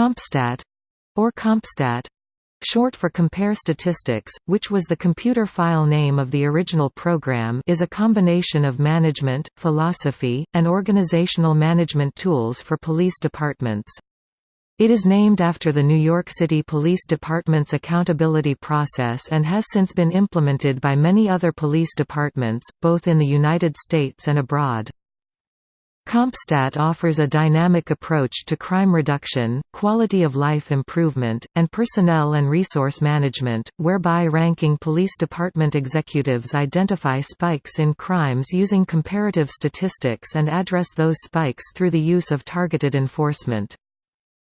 CompStat or CompStat short for Compare Statistics, which was the computer file name of the original program is a combination of management, philosophy, and organizational management tools for police departments. It is named after the New York City Police Department's accountability process and has since been implemented by many other police departments, both in the United States and abroad. CompStat offers a dynamic approach to crime reduction, quality of life improvement, and personnel and resource management, whereby ranking police department executives identify spikes in crimes using comparative statistics and address those spikes through the use of targeted enforcement.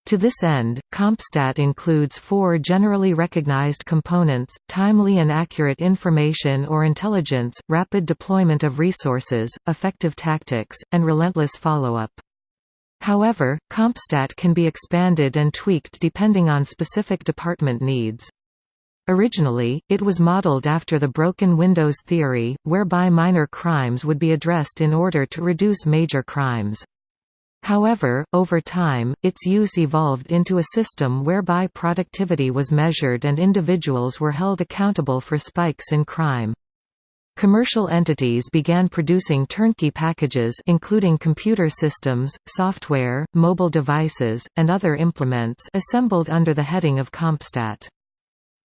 To this end, CompStat includes four generally recognized components, timely and accurate information or intelligence, rapid deployment of resources, effective tactics, and relentless follow-up. However, CompStat can be expanded and tweaked depending on specific department needs. Originally, it was modeled after the broken windows theory, whereby minor crimes would be addressed in order to reduce major crimes. However, over time, its use evolved into a system whereby productivity was measured and individuals were held accountable for spikes in crime. Commercial entities began producing turnkey packages including computer systems, software, mobile devices, and other implements assembled under the heading of CompStat.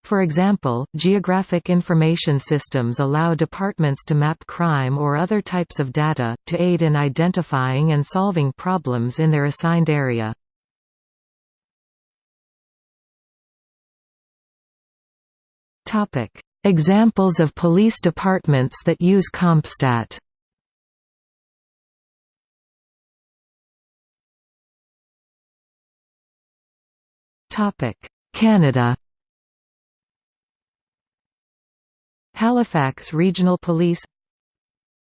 For example, geographic information systems allow departments to map crime or other types of data, to aid in identifying and solving problems in their assigned area. Examples of police departments that use CompStat. Canada Halifax Regional Police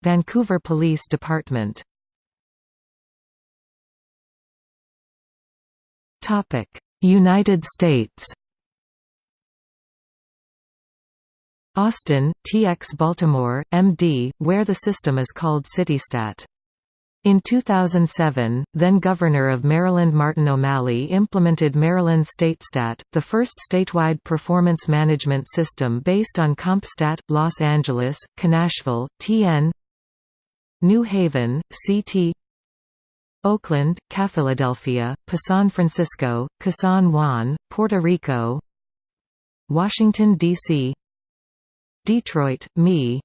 Vancouver Police Department United States Austin, TX Baltimore, MD, where the system is called CityStat. In 2007, then-Governor of Maryland Martin O'Malley implemented Maryland StateStat, the first statewide performance management system based on CompStat, Los Angeles, Canashville, TN New Haven, CT Oakland, CaPhiladelphia, San Francisco, San Juan, Puerto Rico Washington, D.C. Detroit, ME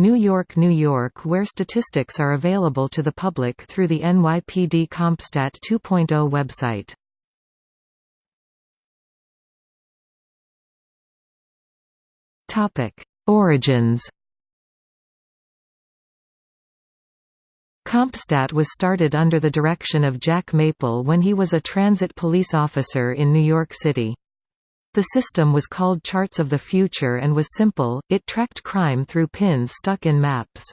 New York, New York where statistics are available to the public through the NYPD CompStat 2.0 website. Topic: Origins. CompStat was started under the direction of Jack Maple when he was a transit police officer in New York City. The system was called Charts of the Future and was simple, it tracked crime through pins stuck in maps.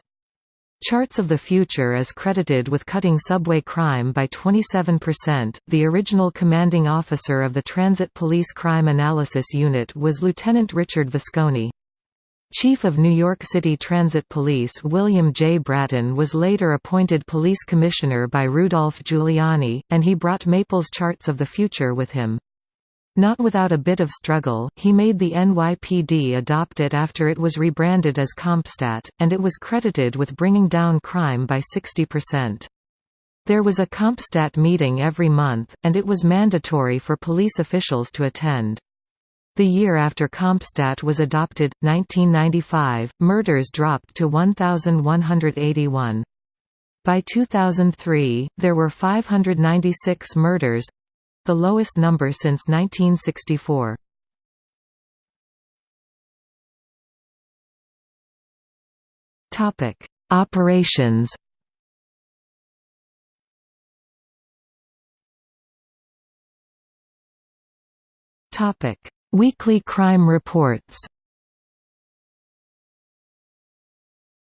Charts of the Future is credited with cutting subway crime by 27%. The original commanding officer of the Transit Police Crime Analysis Unit was Lieutenant Richard Visconti. Chief of New York City Transit Police William J. Bratton was later appointed police commissioner by Rudolph Giuliani, and he brought Maple's Charts of the Future with him. Not without a bit of struggle, he made the NYPD adopt it after it was rebranded as CompStat, and it was credited with bringing down crime by 60%. There was a CompStat meeting every month, and it was mandatory for police officials to attend. The year after CompStat was adopted, 1995, murders dropped to 1,181. By 2003, there were 596 murders, the lowest number since 1964. Topic: Operations. Topic: Weekly crime reports.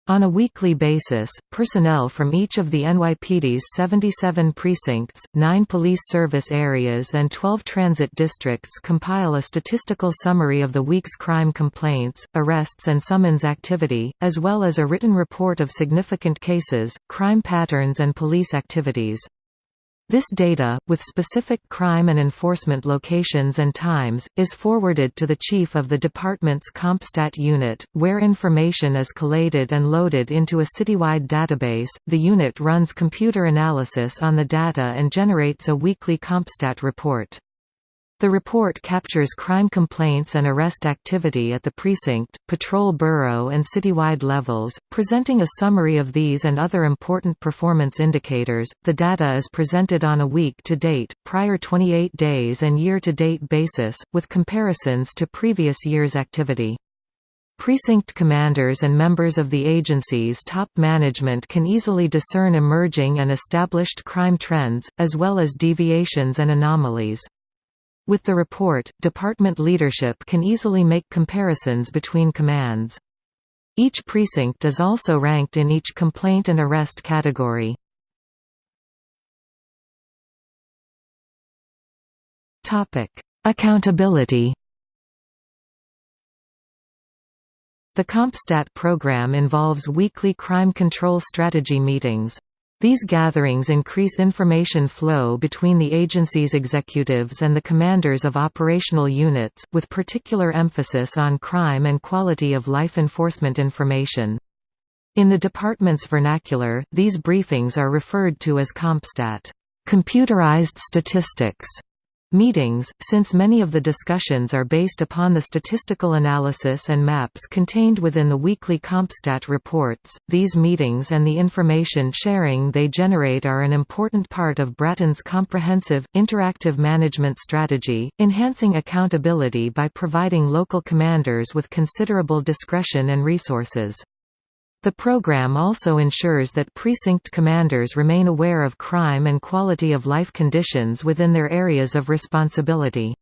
On a weekly basis, personnel from each of the NYPD's 77 precincts, 9 police service areas and 12 transit districts compile a statistical summary of the week's crime complaints, arrests and summons activity, as well as a written report of significant cases, crime patterns and police activities. This data, with specific crime and enforcement locations and times, is forwarded to the chief of the department's CompStat unit, where information is collated and loaded into a citywide database. The unit runs computer analysis on the data and generates a weekly CompStat report. The report captures crime complaints and arrest activity at the precinct, patrol bureau and citywide levels, presenting a summary of these and other important performance indicators. The data is presented on a week to date, prior 28 days and year to date basis, with comparisons to previous year's activity. Precinct commanders and members of the agency's top management can easily discern emerging and established crime trends, as well as deviations and anomalies. With the report, department leadership can easily make comparisons between commands. Each precinct is also ranked in each complaint and arrest category. Accountability The CompStat program involves weekly crime control strategy meetings. These gatherings increase information flow between the agency's executives and the commanders of operational units, with particular emphasis on crime and quality of life enforcement information. In the department's vernacular, these briefings are referred to as CompStat computerized statistics. Meetings, since many of the discussions are based upon the statistical analysis and maps contained within the weekly CompStat reports, these meetings and the information sharing they generate are an important part of Bratton's comprehensive, interactive management strategy, enhancing accountability by providing local commanders with considerable discretion and resources. The program also ensures that precinct commanders remain aware of crime and quality of life conditions within their areas of responsibility.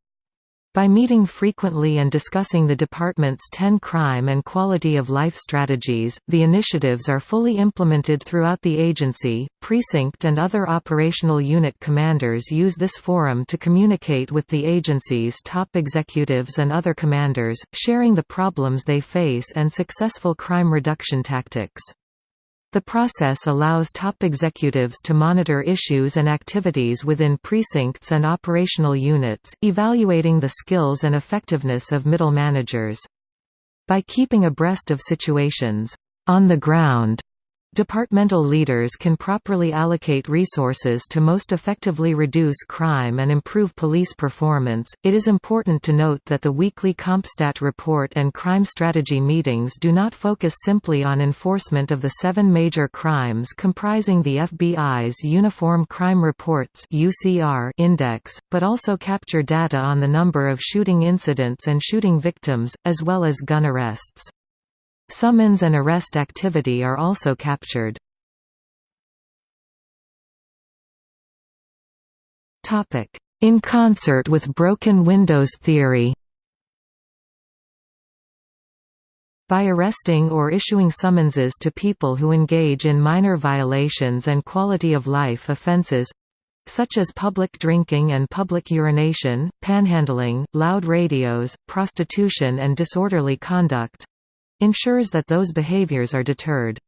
By meeting frequently and discussing the department's 10 crime and quality of life strategies, the initiatives are fully implemented throughout the agency. Precinct and other operational unit commanders use this forum to communicate with the agency's top executives and other commanders, sharing the problems they face and successful crime reduction tactics. The process allows top executives to monitor issues and activities within precincts and operational units, evaluating the skills and effectiveness of middle managers. By keeping abreast of situations on the ground Departmental leaders can properly allocate resources to most effectively reduce crime and improve police performance. It is important to note that the weekly CompStat report and crime strategy meetings do not focus simply on enforcement of the seven major crimes comprising the FBI's Uniform Crime Reports (UCR) index, but also capture data on the number of shooting incidents and shooting victims, as well as gun arrests. Summons and arrest activity are also captured. In concert with broken windows theory By arresting or issuing summonses to people who engage in minor violations and quality of life offenses such as public drinking and public urination, panhandling, loud radios, prostitution and disorderly conduct, ensures that those behaviors are deterred.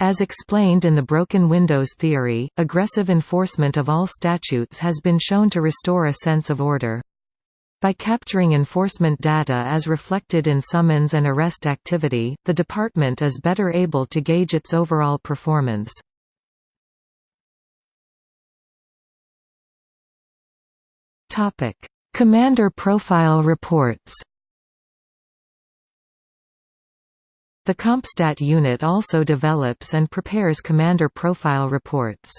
As explained in the broken windows theory, aggressive enforcement of all statutes has been shown to restore a sense of order. By capturing enforcement data as reflected in summons and arrest activity, the department is better able to gauge its overall performance. Commander profile reports The CompStat unit also develops and prepares commander profile reports.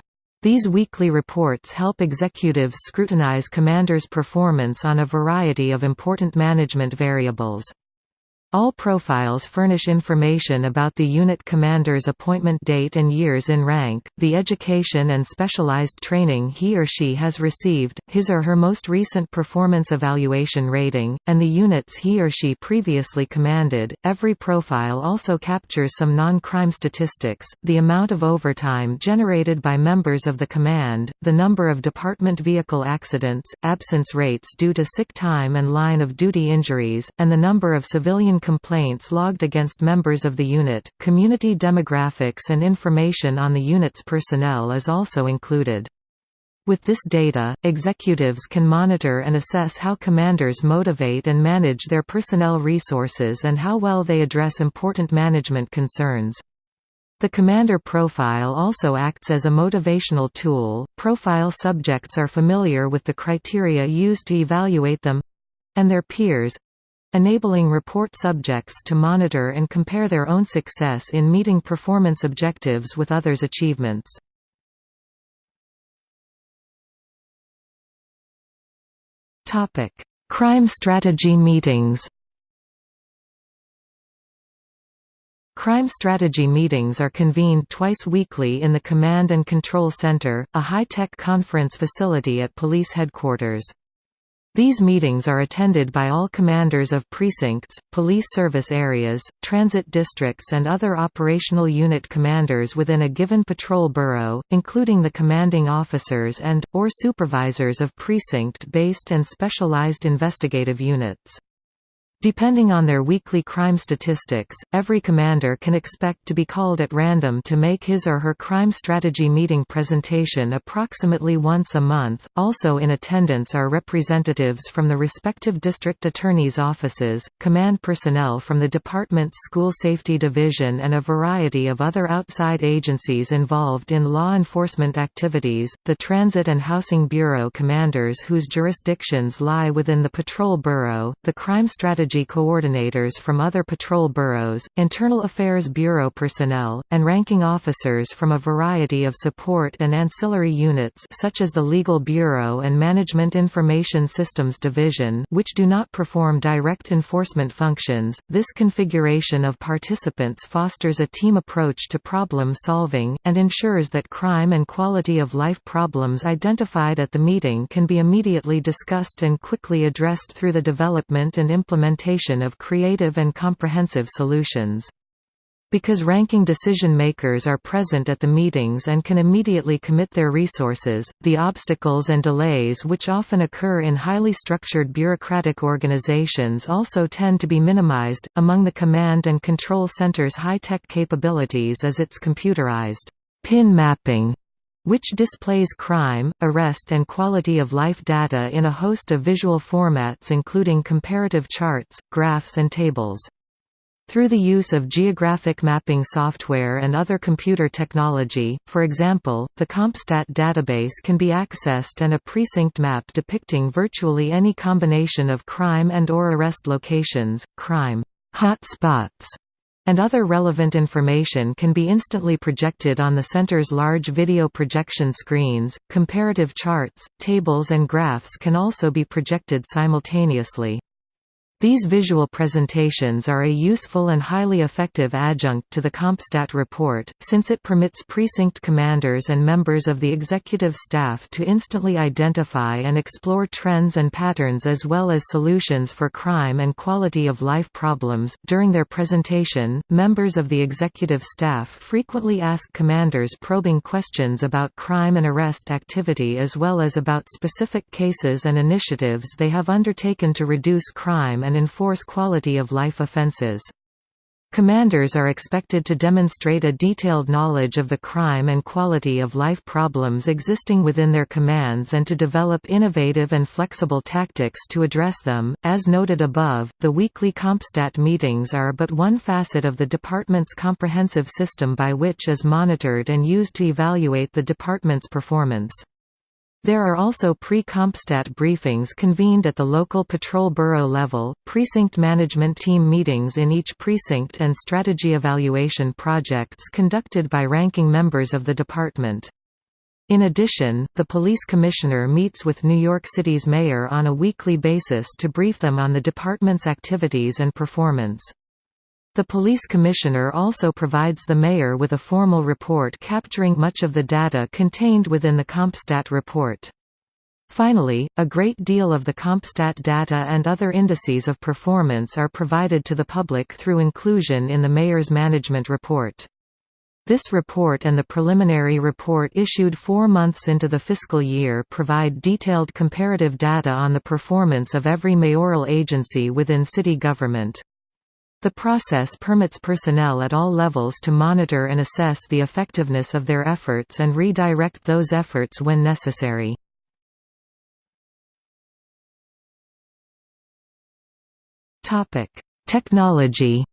These weekly reports help executives scrutinize commanders' performance on a variety of important management variables. All profiles furnish information about the unit commander's appointment date and years in rank, the education and specialized training he or she has received, his or her most recent performance evaluation rating, and the units he or she previously commanded. Every profile also captures some non-crime statistics, the amount of overtime generated by members of the command, the number of department vehicle accidents, absence rates due to sick time and line of duty injuries, and the number of civilian complaints logged against members of the unit. Community demographics and information on the unit's personnel is also included. With this data, executives can monitor and assess how commanders motivate and manage their personnel resources and how well they address important management concerns. The commander profile also acts as a motivational tool. Profile subjects are familiar with the criteria used to evaluate them and their peers enabling report subjects to monitor and compare their own success in meeting performance objectives with others' achievements. Crime strategy meetings Crime strategy meetings are convened twice weekly in the Command and Control Center, a high-tech conference facility at police headquarters. These meetings are attended by all commanders of precincts, police service areas, transit districts and other operational unit commanders within a given patrol bureau, including the commanding officers and, or supervisors of precinct-based and specialized investigative units. Depending on their weekly crime statistics, every commander can expect to be called at random to make his or her crime strategy meeting presentation approximately once a month. Also in attendance are representatives from the respective district attorney's offices, command personnel from the department's school safety division, and a variety of other outside agencies involved in law enforcement activities. The Transit and Housing Bureau commanders whose jurisdictions lie within the Patrol Bureau, the Crime Strategy strategy coordinators from other patrol bureaus, Internal Affairs Bureau personnel, and ranking officers from a variety of support and ancillary units such as the Legal Bureau and Management Information Systems Division which do not perform direct enforcement functions. This configuration of participants fosters a team approach to problem solving, and ensures that crime and quality of life problems identified at the meeting can be immediately discussed and quickly addressed through the development and implementation implementation of creative and comprehensive solutions. Because ranking decision-makers are present at the meetings and can immediately commit their resources, the obstacles and delays which often occur in highly structured bureaucratic organizations also tend to be minimized. Among the command and control center's high-tech capabilities is its computerized pin mapping which displays crime, arrest and quality of life data in a host of visual formats including comparative charts, graphs and tables. Through the use of geographic mapping software and other computer technology, for example, the CompStat database can be accessed and a precinct map depicting virtually any combination of crime and or arrest locations, crime hot spots, and other relevant information can be instantly projected on the center's large video projection screens. Comparative charts, tables, and graphs can also be projected simultaneously. These visual presentations are a useful and highly effective adjunct to the CompStat report, since it permits precinct commanders and members of the executive staff to instantly identify and explore trends and patterns as well as solutions for crime and quality of life problems. During their presentation, members of the executive staff frequently ask commanders probing questions about crime and arrest activity as well as about specific cases and initiatives they have undertaken to reduce crime and enforce quality of life offenses. Commanders are expected to demonstrate a detailed knowledge of the crime and quality of life problems existing within their commands and to develop innovative and flexible tactics to address them. As noted above, the weekly CompStat meetings are but one facet of the department's comprehensive system by which is monitored and used to evaluate the department's performance. There are also pre-CompStat briefings convened at the local patrol bureau level, precinct management team meetings in each precinct and strategy evaluation projects conducted by ranking members of the department. In addition, the police commissioner meets with New York City's mayor on a weekly basis to brief them on the department's activities and performance. The police commissioner also provides the mayor with a formal report capturing much of the data contained within the CompStat report. Finally, a great deal of the CompStat data and other indices of performance are provided to the public through inclusion in the mayor's management report. This report and the preliminary report issued four months into the fiscal year provide detailed comparative data on the performance of every mayoral agency within city government. The process permits personnel at all levels to monitor and assess the effectiveness of their efforts and redirect those efforts when necessary. Technology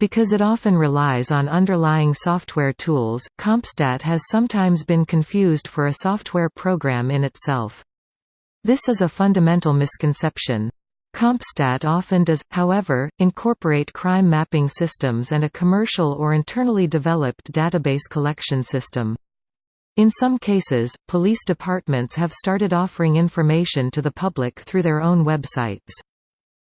Because it often relies on underlying software tools, CompStat has sometimes been confused for a software program in itself. This is a fundamental misconception. CompStat often does, however, incorporate crime mapping systems and a commercial or internally developed database collection system. In some cases, police departments have started offering information to the public through their own websites.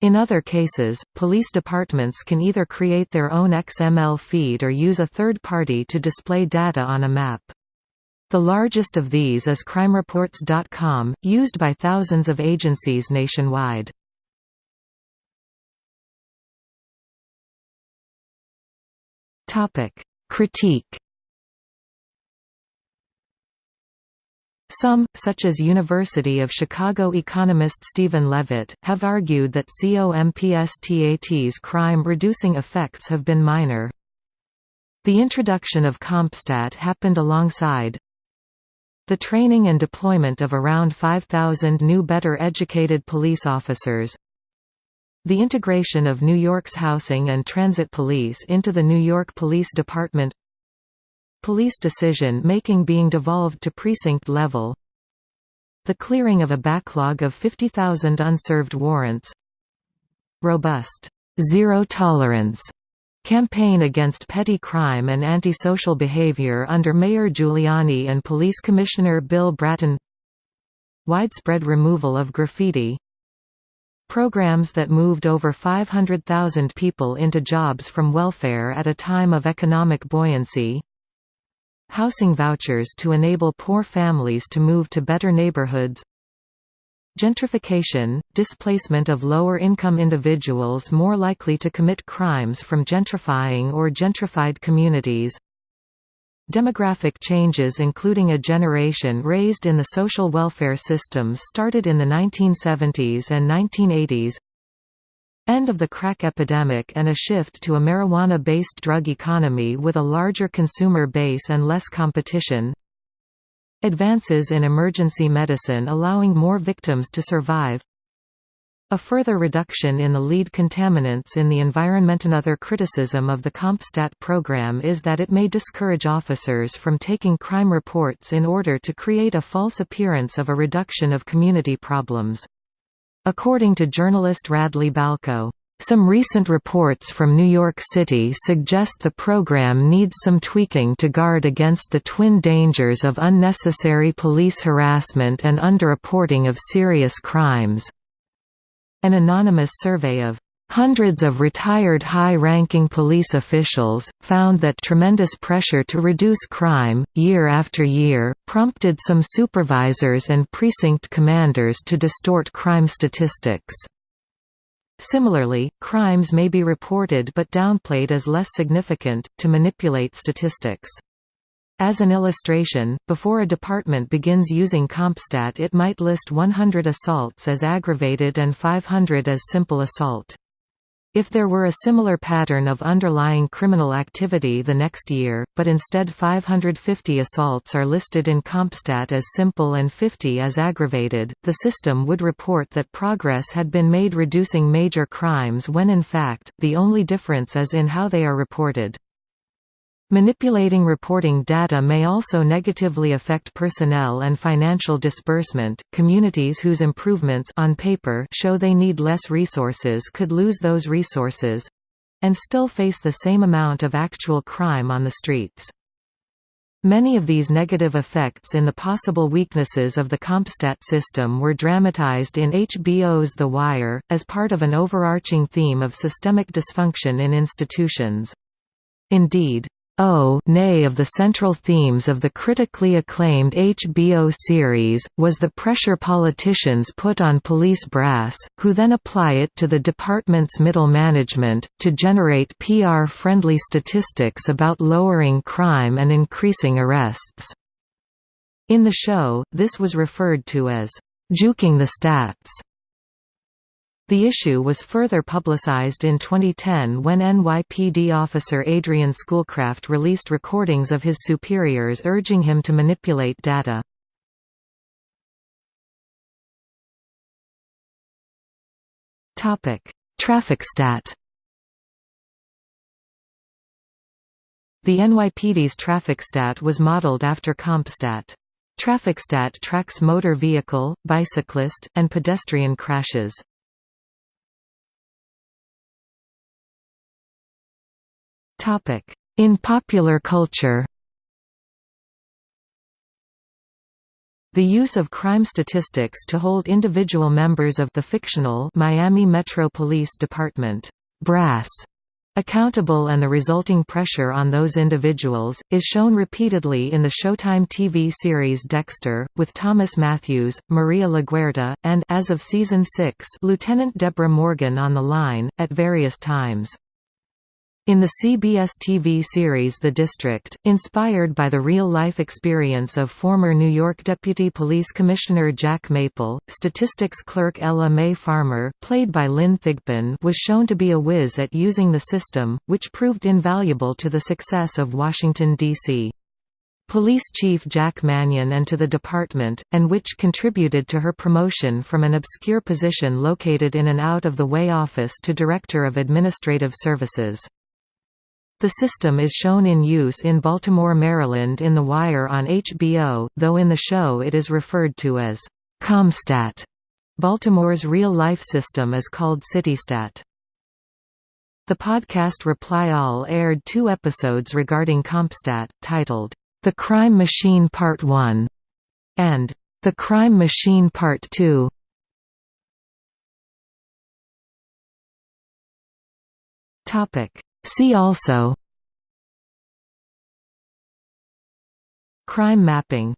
In other cases, police departments can either create their own XML feed or use a third party to display data on a map. The largest of these is crimereports.com, used by thousands of agencies nationwide. Critique Some, such as University of Chicago economist Stephen Levitt, have argued that COMPSTAT's crime-reducing effects have been minor. The introduction of CompStat happened alongside the training and deployment of around 5,000 new better educated police officers the integration of New York's housing and transit police into the New York Police Department. Police decision-making being devolved to precinct level. The clearing of a backlog of 50,000 unserved warrants. Robust, zero tolerance campaign against petty crime and antisocial behavior under Mayor Giuliani and Police Commissioner Bill Bratton. Widespread removal of graffiti Programs that moved over 500,000 people into jobs from welfare at a time of economic buoyancy. Housing vouchers to enable poor families to move to better neighborhoods. Gentrification – displacement of lower-income individuals more likely to commit crimes from gentrifying or gentrified communities Demographic changes including a generation raised in the social welfare systems started in the 1970s and 1980s End of the crack epidemic and a shift to a marijuana-based drug economy with a larger consumer base and less competition Advances in emergency medicine allowing more victims to survive a further reduction in the lead contaminants in the environment. Another criticism of the CompStat program is that it may discourage officers from taking crime reports in order to create a false appearance of a reduction of community problems. According to journalist Radley Balko, some recent reports from New York City suggest the program needs some tweaking to guard against the twin dangers of unnecessary police harassment and underreporting of serious crimes. An anonymous survey of Hundreds of retired high-ranking police officials, found that tremendous pressure to reduce crime, year after year, prompted some supervisors and precinct commanders to distort crime statistics. Similarly, crimes may be reported but downplayed as less significant, to manipulate statistics. As an illustration, before a department begins using CompStat it might list 100 assaults as aggravated and 500 as simple assault. If there were a similar pattern of underlying criminal activity the next year, but instead 550 assaults are listed in CompStat as simple and 50 as aggravated, the system would report that progress had been made reducing major crimes when in fact, the only difference is in how they are reported. Manipulating reporting data may also negatively affect personnel and financial disbursement. Communities whose improvements on paper show they need less resources could lose those resources and still face the same amount of actual crime on the streets. Many of these negative effects in the possible weaknesses of the CompStat system were dramatized in HBO's The Wire, as part of an overarching theme of systemic dysfunction in institutions. Indeed, O nay of the central themes of the critically acclaimed HBO series, was the pressure politicians put on police brass, who then apply it to the department's middle management, to generate PR-friendly statistics about lowering crime and increasing arrests. In the show, this was referred to as, "...juking the stats." The issue was further publicized in 2010 when NYPD officer Adrian Schoolcraft released recordings of his superiors urging him to manipulate data. Traffic stat The NYPD's traffic stat was modeled after CompStat. TrafficStat tracks motor vehicle, bicyclist, and pedestrian crashes. In popular culture The use of crime statistics to hold individual members of the fictional Miami Metro Police Department brass accountable and the resulting pressure on those individuals, is shown repeatedly in the Showtime TV series Dexter, with Thomas Matthews, Maria LaGuerta, and as of season 6 Lieutenant Deborah Morgan on the line, at various times. In the CBS TV series The District, inspired by the real-life experience of former New York Deputy Police Commissioner Jack Maple, statistics clerk Ella Mae Farmer played by Lynn Thigpen was shown to be a whiz at using the system, which proved invaluable to the success of Washington, D.C. Police Chief Jack Mannion and to the department, and which contributed to her promotion from an obscure position located in an out-of-the-way office to Director of Administrative Services. The system is shown in use in Baltimore, Maryland in The Wire on HBO, though in the show it is referred to as ComStat. Baltimore's real-life system is called CityStat. The podcast Reply All aired two episodes regarding CompStat, titled, The Crime Machine Part 1 and The Crime Machine Part 2. Topic See also Crime mapping